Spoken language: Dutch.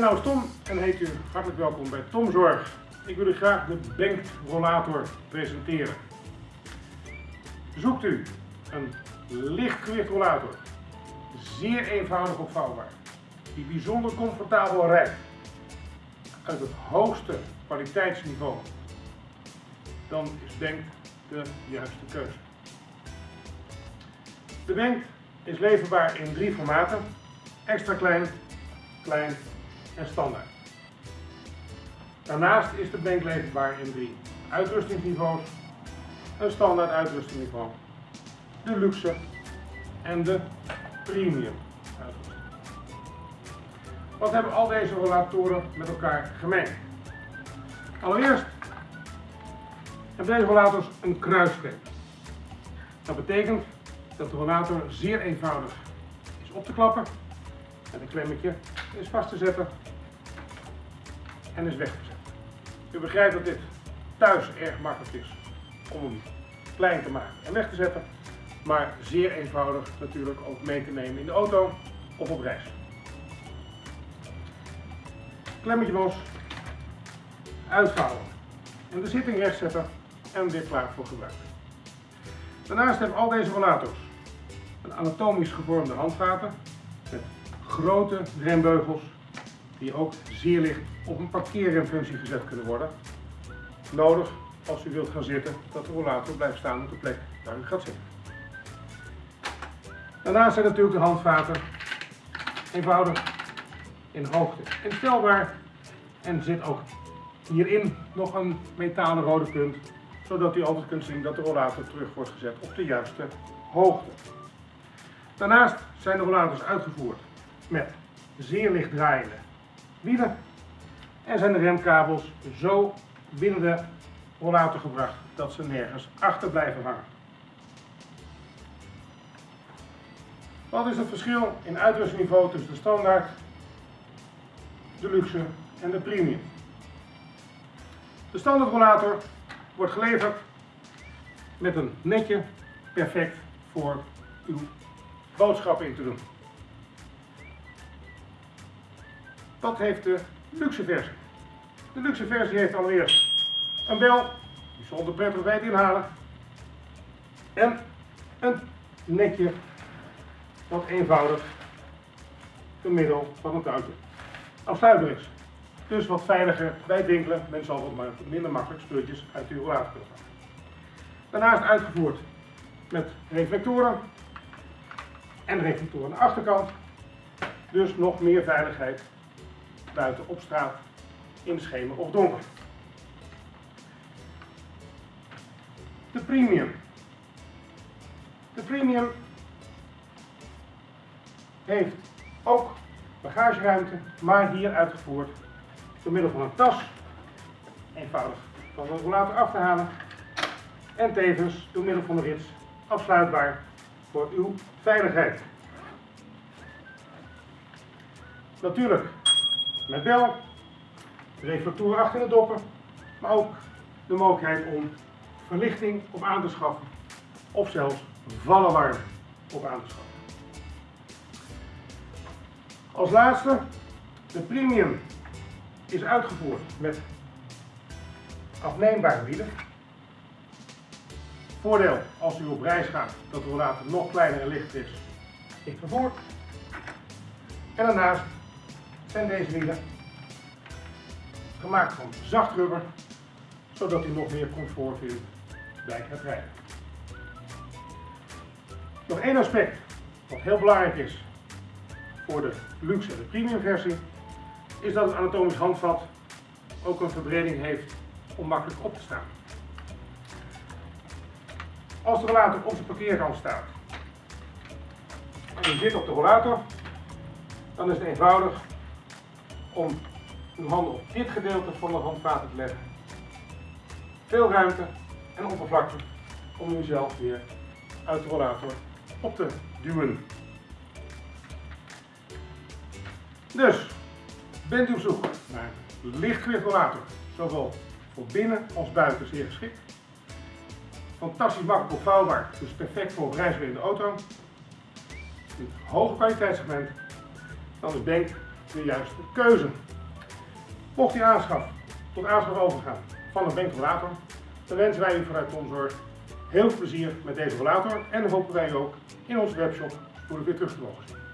naam is Tom en heet u hartelijk welkom bij Tom Zorg. Ik wil u graag de Bank Rollator presenteren. Zoekt u een lichtgewicht rollator, zeer eenvoudig opvouwbaar, die bijzonder comfortabel rijdt, uit het hoogste kwaliteitsniveau, dan is Bank de juiste keuze. De Bank is leverbaar in drie formaten, extra klein, klein en standaard. Daarnaast is de bank leverbaar in drie uitrustingsniveaus, een standaard uitrustingniveau, de luxe en de premium uitrusting. Wat hebben al deze rollatoren met elkaar gemeen? Allereerst hebben deze rollators een kruisklep. Dat betekent dat de rollator zeer eenvoudig is op te klappen en een klemmetje is vast te zetten en is weg te zetten. U begrijpt dat dit thuis erg makkelijk is om hem klein te maken en weg te zetten, maar zeer eenvoudig natuurlijk ook mee te nemen in de auto of op reis. Klemmetje los, uitvouwen en de zitting recht zetten en weer klaar voor gebruik. Daarnaast hebben al deze rollators een anatomisch gevormde handvaten grote rembeugels die ook zeer licht op een parkeerremfunctie gezet kunnen worden. Nodig als u wilt gaan zitten dat de rollator blijft staan op de plek waar u gaat zitten. Daarnaast zijn natuurlijk de handvaten eenvoudig in hoogte instelbaar en zit ook hierin nog een metalen rode punt zodat u altijd kunt zien dat de rollator terug wordt gezet op de juiste hoogte. Daarnaast zijn de rollators uitgevoerd met zeer licht draaiende wielen en zijn de remkabels zo binnen de rollator gebracht dat ze nergens achter blijven hangen. Wat is het verschil in uitrustniveau tussen de standaard, de luxe en de premium? De standaard rollator wordt geleverd met een netje perfect voor uw boodschappen in te doen. Wat heeft de luxe versie? De luxe versie heeft allereerst een bel, die zonder prettig wijd inhalen. En een netje wat eenvoudig door middel van een touwtje afsluitbaar is. Dus wat veiliger bij het winkelen. Men zal wat minder makkelijk speeltjes uit uw rollator kunnen halen. Daarnaast uitgevoerd met reflectoren en reflectoren aan de achterkant. Dus nog meer veiligheid buiten op straat, in schemer of donker. De premium. De premium heeft ook bagageruimte, maar hier uitgevoerd door middel van een tas. Eenvoudig van de rollator af te halen. En tevens door middel van de rits afsluitbaar voor uw veiligheid. Natuurlijk met bel, reflectoren achter de doppen, maar ook de mogelijkheid om verlichting op aan te schaffen of zelfs vallenwarm op aan te schaffen. Als laatste, de Premium is uitgevoerd met afneembare wielen. Voordeel als u op reis gaat dat de rollator nog kleiner en lichter is, ik vervoer. En daarnaast zijn deze wielen gemaakt van zacht rubber, zodat u nog meer comfort vindt bij het rijden. Nog één aspect wat heel belangrijk is voor de luxe en de premium versie, is dat het anatomisch handvat ook een verbreding heeft om makkelijk op te staan. Als de rollator op de parkeerkant staat en u zit op de rollator, dan is het eenvoudig om uw handen op dit gedeelte van de handvaten te leggen. Veel ruimte en oppervlakte om uzelf weer uit de rollator op te duwen. Dus, bent u op zoek naar een lichtgewicht rollator, zowel voor binnen als buiten zeer geschikt. Fantastisch makkelijk opvouwbaar, dus perfect voor reizen in de auto. Een kwaliteitssegment, dan is Bank de juiste keuze. Mocht u aanschaf tot aanschaf overgaan van een Benk-rollator, dan wensen wij u vanuit Tomzorg heel veel plezier met deze rollator en hopen wij ook in onze webshop voor weer terug te mogen zien.